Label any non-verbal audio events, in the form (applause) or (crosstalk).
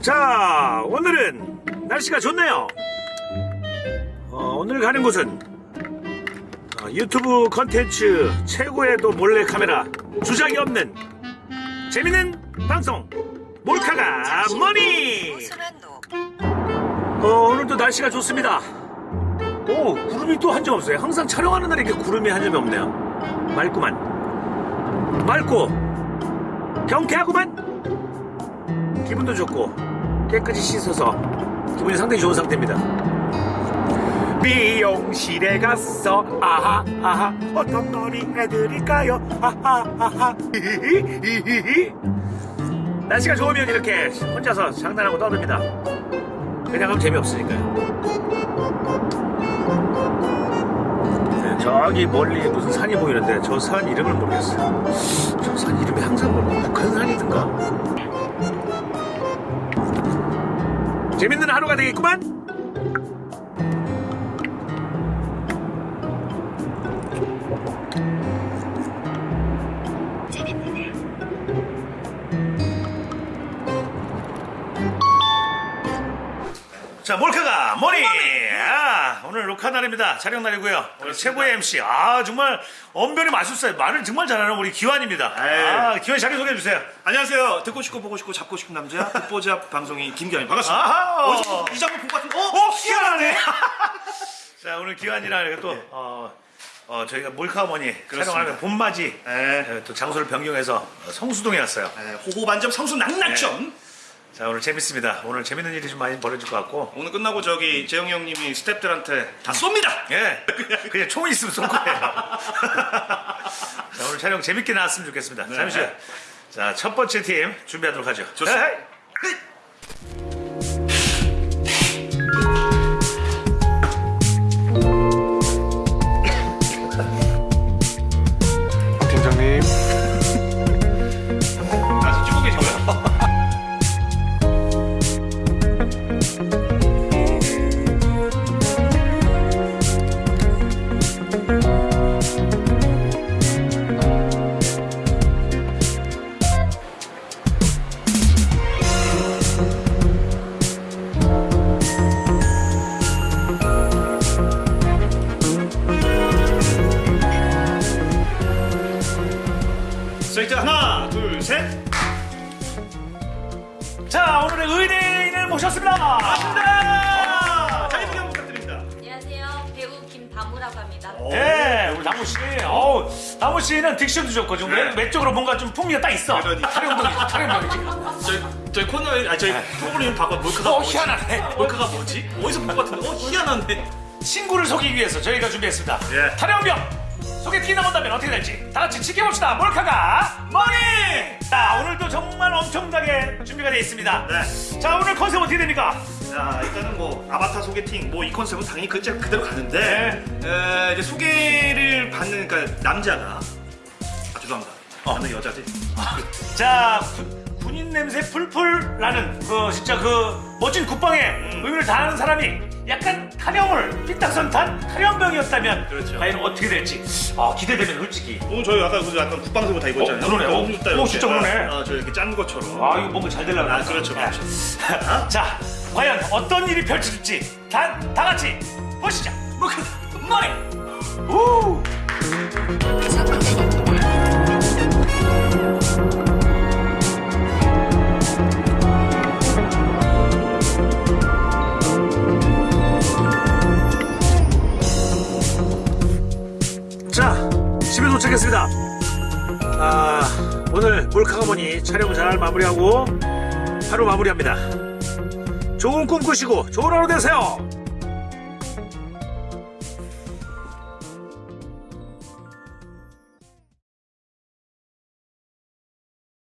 자, 오늘은 날씨가 좋네요. 어, 오늘 가는 곳은 어, 유튜브 컨텐츠 최고의 또 몰래 카메라 주작이 없는 재밌는 방송 몰카가 머니. 어, 오늘도 날씨가 좋습니다. 오, 구름이 또 한 점 없어요. 항상 촬영하는 날에 이렇게 구름이 한 점이 없네요. 맑구만. 맑고 경쾌하구만. 기분도 좋고 깨끗이 씻어서 기분이 상당히 좋은 상태입니다. 미용실에 갔어 아하 아하 어떤 머리 해드릴까요 아하 아하 (laughs) 날씨가 좋으면 이렇게 혼자서 장난하고 떠듭니다. 그냥 하면 재미없으니까요. 네, 저기 멀리 무슨 산이 보이는데 저 산 이름을 모르겠어요. 저 산 이름이 항상 모르고 큰 산이든가. 재밌는 하루가 되겠구만. 자, 몰카가 머니. 아, 오늘 녹화 날입니다. 촬영 날이고요. 오늘 최고의 MC. 아, 정말 언변이 맛있어요. 말을 정말 잘하는 우리 기환입니다. 아, 기환 자기 소개해 주세요. 안녕하세요. 듣고 싶고 보고 싶고 잡고 싶은 남자 (laughs) 듣보자 방송인 김기환입니다. 반갑습니다. 아하. 어디서 이 장면 본것 같은데? 어? 어, 희한하네. (laughs) 자, 오늘 기환이랑 또 어, 어, 저희가 몰카머니 촬영하는 봄맞이 네. 에, 또 장소를 변경해서 어, 성수동에 왔어요. 네, 호호반점 성수 낙낙점. 자, 오늘 재밌습니다. 오늘 재밌는 일이 좀 많이 벌어질 것 같고. 오늘 끝나고 저기 재영이 형님이 스탭들한테 다 쏩니다. 예, 그냥 총 있으면 쏠 거예요. (laughs) 자, 오늘 촬영 재밌게 나왔으면 좋겠습니다. 잠시 후. 자, 첫 번째 팀 준비하도록 하죠. 좋습니다. 에이. 자, 이제 하나, 둘, 셋. 자, 오늘의 의뢰인을 모셨습니다. 아, 자기소개 부탁드립니다. 안녕하세요. 배우 김다무라고 합니다. 네, 우리 다무 씨. 어우, 다무 씨는 딕션도 좋고 좀 네. 외, 외적으로 뭔가 좀 풍미가 딱 있어. 그러니까. 타령병이지, 타령병이지. 저희 저희 코너에 아 저희 프로그램 바꿔 몰카가 어, 뭐지? 희한하네. 몰카가 뭐지? 어디서 본 것 같은데? 어 희한한데. 친구를 속이기 위해서 저희가 준비했습니다. 예. 타령병. 소개팅이 나온다면 어떻게 될지 다 같이 지켜봅시다. 몰카가 머니. 자, 오늘도 정말 엄청나게 준비가 되어 있습니다. 네. 자, 오늘 컨셉 어떻게 됩니까? 자 일단은 뭐 아바타 소개팅 뭐 이 컨셉은 당연히 그 그대로 가는데 네. 에, 이제 소개를 받는 그러니까 남자가 아 죄송합니다. 어. 받는 여자지. 자, 군- 군인 냄새 풀풀 나는 그 진짜 그 멋진 국방에 의미를 다하는 사람이 약간 타령을 삐딱선탄 타령병이었다면 그렇죠. 과연 어떻게 될지 아, 기대되면 솔직히 오늘 저희 아까 그 약간 국방세보 다 입었잖아요. 어, 그러네. 어, 이렇게. 진짜 그러네. 아, 저 이렇게 짠 것처럼. 아 이거 뭔가 잘 되려고 아, 그렇죠, 그렇죠. (laughs) 자 과연 어떤 일이 펼쳐질지 다, 다 같이 보시죠 몰카 머니 우 오늘 몰카가머니 촬영 잘 마무리하고 하루 마무리합니다. 좋은 꿈 꾸시고 좋은 하루 되세요.